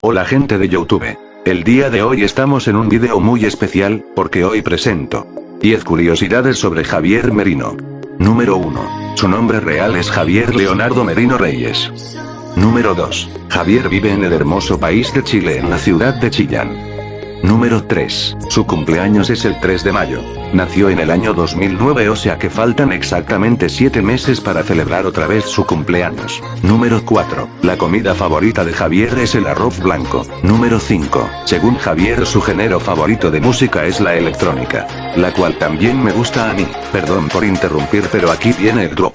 Hola gente de Youtube. El día de hoy estamos en un video muy especial, porque hoy presento 10 curiosidades sobre Javier Merino. Número 1. Su nombre real es Javier Leonardo Merino Reyes. Número 2. Javier vive en el hermoso país de Chile en la ciudad de Chillán. Número 3. Su cumpleaños es el 3 de mayo. Nació en el año 2009 o sea que faltan exactamente 7 meses para celebrar otra vez su cumpleaños. Número 4. La comida favorita de Javier es el arroz blanco. Número 5. Según Javier su género favorito de música es la electrónica. La cual también me gusta a mí. Perdón por interrumpir pero aquí viene el drop.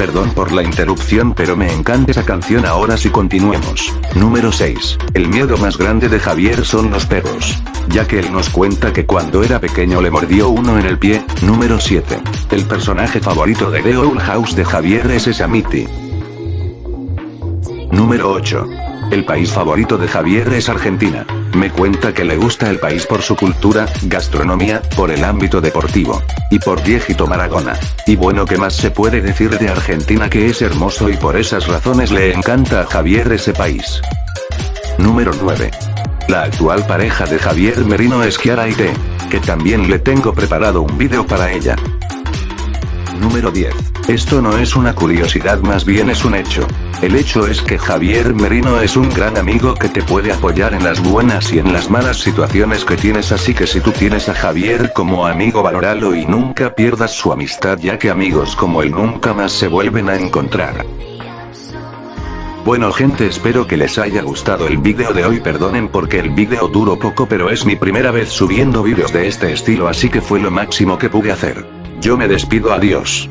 Perdón por la interrupción pero me encanta esa canción ahora sí continuemos. Número 6. El miedo más grande de Javier son los perros. Ya que él nos cuenta que cuando era pequeño le mordió uno en el pie. Número 7. El personaje favorito de The Owl House de Javier es Samiti. Número 8. El país favorito de Javier es Argentina. Me cuenta que le gusta el país por su cultura, gastronomía, por el ámbito deportivo. Y por viejito Maragona. Y bueno ¿qué más se puede decir de Argentina que es hermoso y por esas razones le encanta a Javier ese país. Número 9. La actual pareja de Javier Merino es Kiara Ite. Que también le tengo preparado un video para ella. Número 10. Esto no es una curiosidad más bien es un hecho. El hecho es que Javier Merino es un gran amigo que te puede apoyar en las buenas y en las malas situaciones que tienes así que si tú tienes a Javier como amigo valóralo y nunca pierdas su amistad ya que amigos como él nunca más se vuelven a encontrar. Bueno gente espero que les haya gustado el vídeo de hoy perdonen porque el vídeo duró poco pero es mi primera vez subiendo vídeos de este estilo así que fue lo máximo que pude hacer. Yo me despido adiós.